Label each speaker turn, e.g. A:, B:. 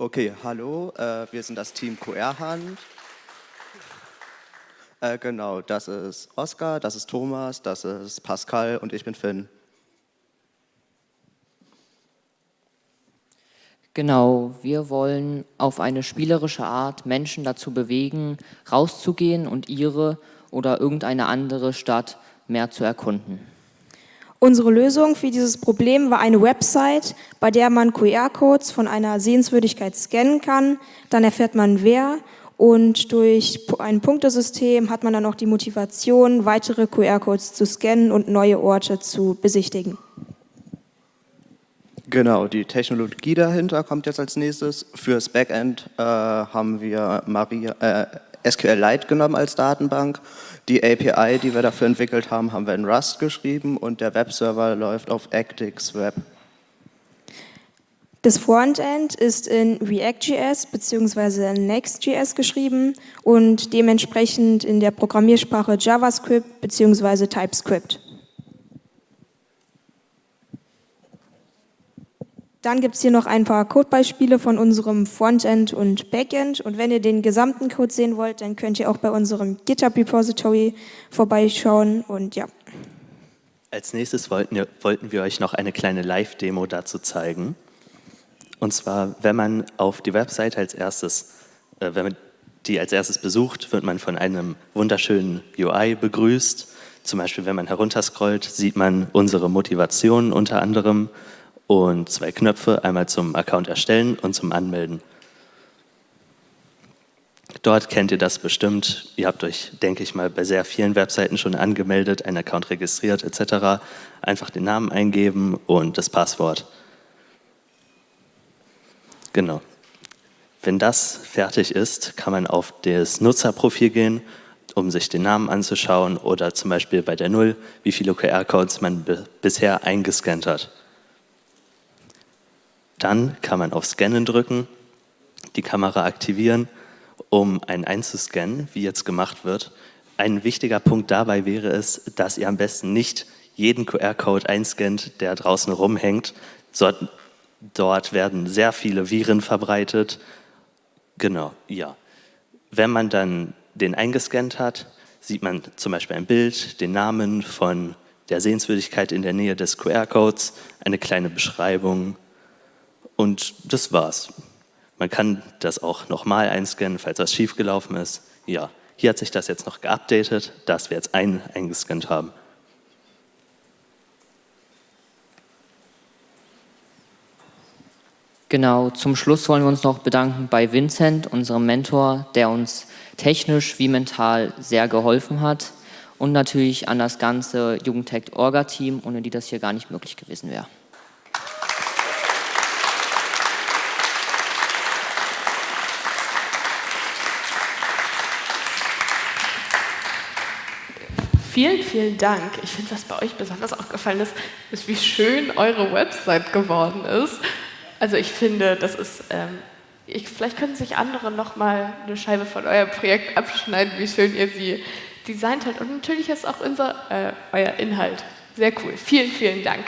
A: Okay, hallo, äh, wir sind das Team QR-Hand. Äh, genau, das ist Oskar, das ist Thomas, das ist Pascal und ich bin Finn.
B: Genau, wir wollen auf eine spielerische Art Menschen dazu bewegen, rauszugehen und ihre oder irgendeine andere Stadt mehr zu erkunden.
C: Unsere Lösung für dieses Problem war eine Website, bei der man QR-Codes von einer Sehenswürdigkeit scannen kann. Dann erfährt man wer und durch ein Punktesystem hat man dann auch die Motivation, weitere QR-Codes zu scannen und neue Orte zu besichtigen.
A: Genau, die Technologie dahinter kommt jetzt als nächstes. Fürs Backend äh, haben wir Maria, äh, SQLite genommen als Datenbank. Die API, die wir dafür entwickelt haben, haben wir in Rust geschrieben und der Webserver läuft auf Actix Web.
C: Das Frontend ist in React.js bzw. Next.js geschrieben und dementsprechend in der Programmiersprache JavaScript bzw. TypeScript. Dann gibt es hier noch ein paar Codebeispiele von unserem Frontend und Backend. Und wenn ihr den gesamten Code sehen wollt, dann könnt ihr auch bei unserem GitHub Repository vorbeischauen. Und ja.
D: Als nächstes wollten wir, wollten wir euch noch eine kleine Live-Demo dazu zeigen. Und zwar, wenn man auf die Website als erstes, äh, wenn man die als erstes besucht, wird man von einem wunderschönen UI begrüßt. Zum Beispiel, wenn man herunterscrollt, sieht man unsere Motivation unter anderem und zwei Knöpfe, einmal zum Account erstellen und zum Anmelden. Dort kennt ihr das bestimmt. Ihr habt euch, denke ich mal, bei sehr vielen Webseiten schon angemeldet, einen Account registriert etc. Einfach den Namen eingeben und das Passwort. Genau. Wenn das fertig ist, kann man auf das Nutzerprofil gehen, um sich den Namen anzuschauen oder zum Beispiel bei der Null, wie viele QR-Codes man bisher eingescannt hat. Dann kann man auf Scannen drücken, die Kamera aktivieren, um einen einzuscannen, wie jetzt gemacht wird. Ein wichtiger Punkt dabei wäre es, dass ihr am besten nicht jeden QR-Code einscannt, der draußen rumhängt. Dort werden sehr viele Viren verbreitet. Genau, ja. Wenn man dann den eingescannt hat, sieht man zum Beispiel ein Bild, den Namen von der Sehenswürdigkeit in der Nähe des QR-Codes, eine kleine Beschreibung, und das war's. Man kann das auch nochmal einscannen, falls was schiefgelaufen ist. Ja, hier hat sich das jetzt noch geupdatet, dass wir jetzt einen eingescannt haben.
B: Genau, zum Schluss wollen wir uns noch bedanken bei Vincent, unserem Mentor, der uns technisch wie mental sehr geholfen hat und natürlich an das ganze Jugendtech-Orga-Team, ohne die das hier gar nicht möglich gewesen wäre.
E: Vielen, vielen Dank. Ich finde, was bei euch besonders aufgefallen ist, ist, wie schön eure Website geworden ist. Also ich finde, das ist, ähm, ich, vielleicht können sich andere noch mal eine Scheibe von eurem Projekt abschneiden, wie schön ihr sie designt habt. Und natürlich ist auch unser, äh, euer Inhalt sehr cool. Vielen, vielen Dank.